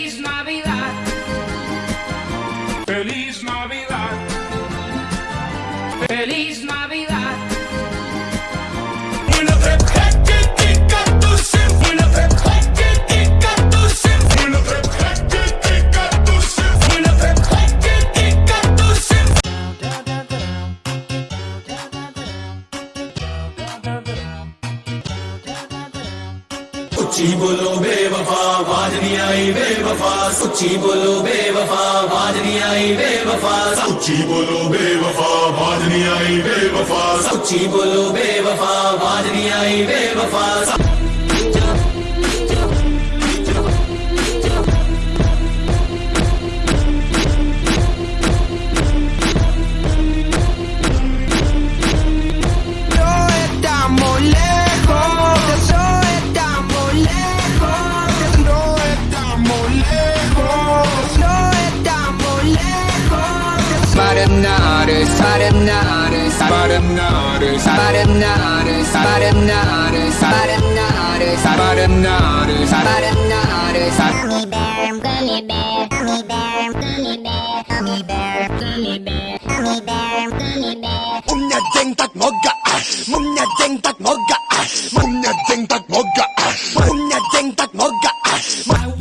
he's not. सुची बोलो बेवफा बाज नहीं आई बेवफा। सच्ची बोलो बेवफा बाज नहीं आई बेवफा। सच्ची बोलो बेवफा बाज नहीं आई बेवफा। 빠른 나를 빠른 나를 빠른 나를 빠른 나를 빠른 나를 빠른 나를 빠른 나를 gummy bear gummy bear gummy bear gummy bear gummy bear gummy bear gummy bear gummy bear 몸냐 쟁딱 먹어 몸냐 쟁딱 먹어 몸냐 쟁딱 먹어 몸냐 쟁딱 먹어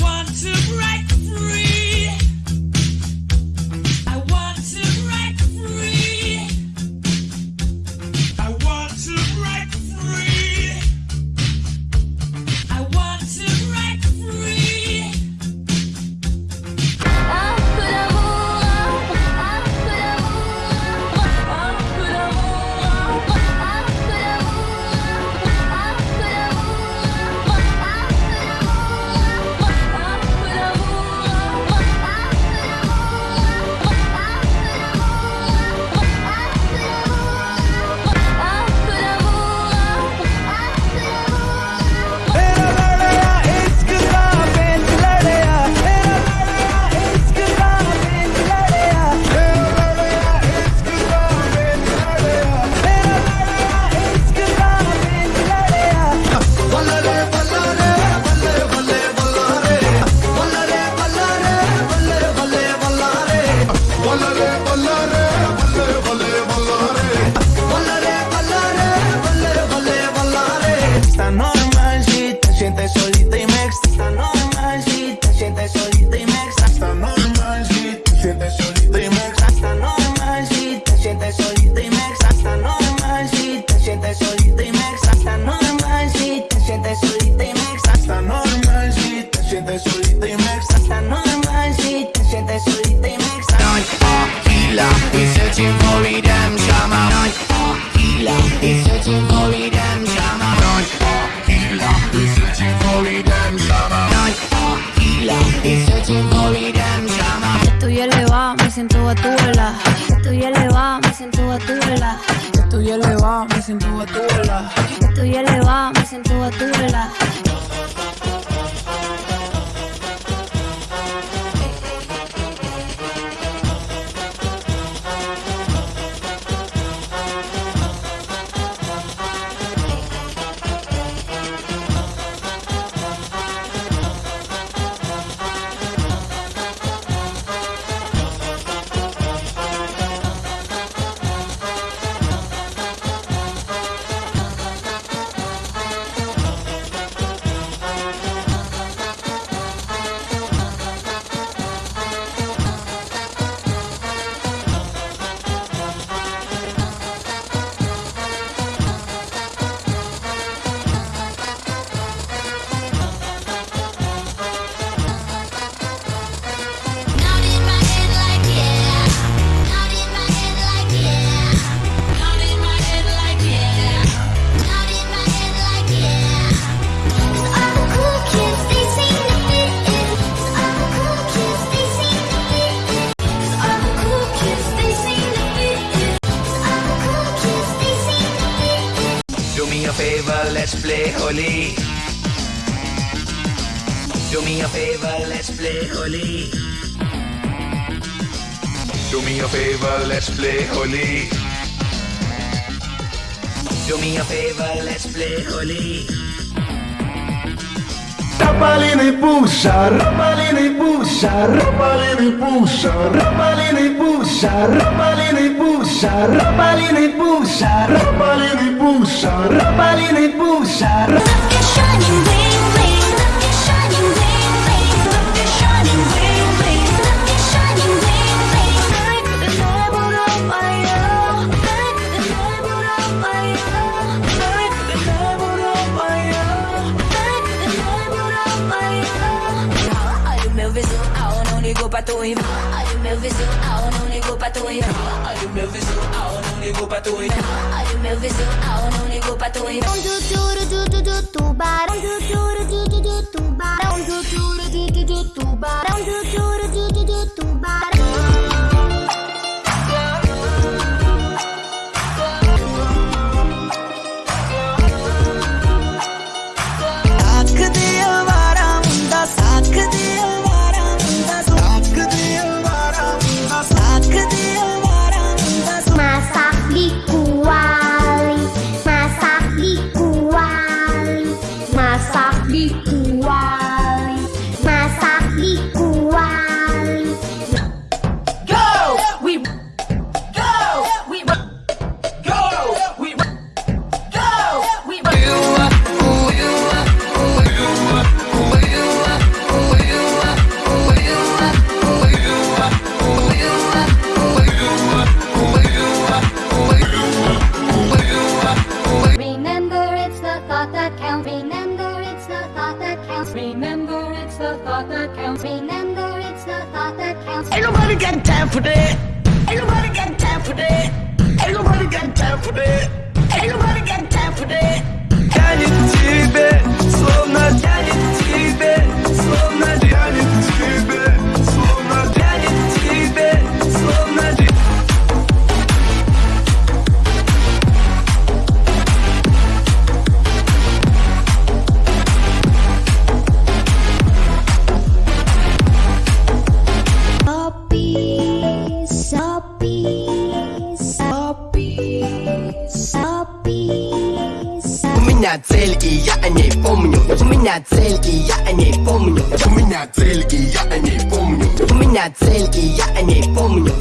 healer He's searching for redemption I'm not a searching for redemption I'm not searching for redemption I'm not searching for redemption Estoy elevado, me siento a tu vela Estoy elevado, me siento a tu vela Estoy elevado, me siento a tu vela Estoy elevado let's play Holi. Do me a favor, let's play Holi. Do me a favor, let's play Holi. Do me a favor, let's play Holi. Rapalini pusha, rapalini pusha, rapalini pusha, rapalini pusha, rapalini pusha, rapalini pusha, rapalini pusha, rapalini pusha. Look at shining ring, ring. Look at shining ligou pra tu irmã. Olha o meu visual, não ligou pra tu irmã. Olha o meu visual, não ligou pra tu irmã. Olha o meu visual, não ligou pra tu irmã. Do duro, do do tubarão, Um duro, do do tubarão, Um duro, do tubarão, Um duro, do tubarão. for that. Ain't nobody got time for that. Ain't nobody got time for that. Ain't nobody got time for that. Тянет тебе, словно тянет меня цель, и я о ней помню. У меня цель, и я о ней помню. У меня цель, и я о ней помню. У меня цель, и я о ней помню.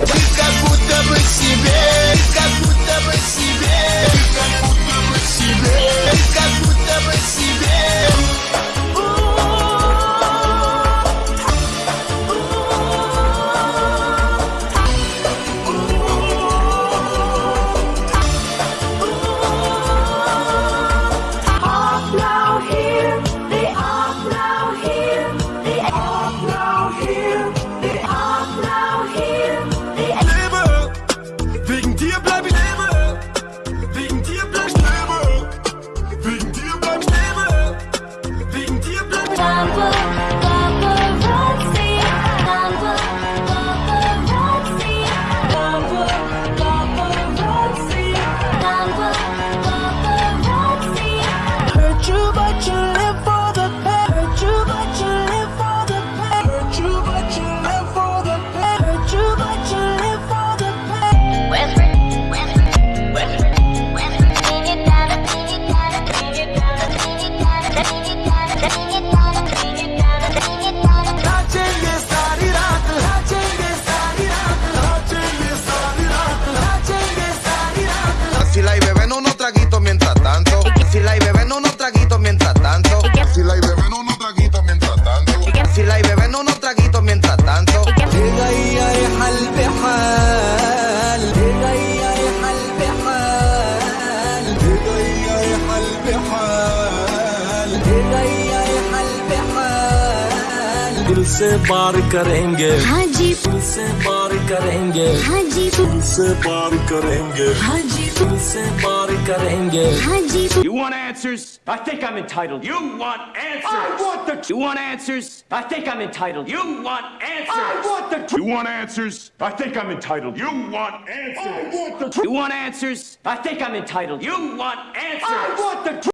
पार करेंगे हाँ जी दिल से पार करेंगे हाँ जी दिल से पार करेंगे हाँ जी दिल से पार करेंगे हाँ जी You want answers? I think I'm entitled. You want answers? I want the. You want answers? I think I'm entitled. You want answers? I want the. You want answers? I think I'm entitled. You want answers? I want the. You want answers? I think I'm entitled. You want answers? I want the.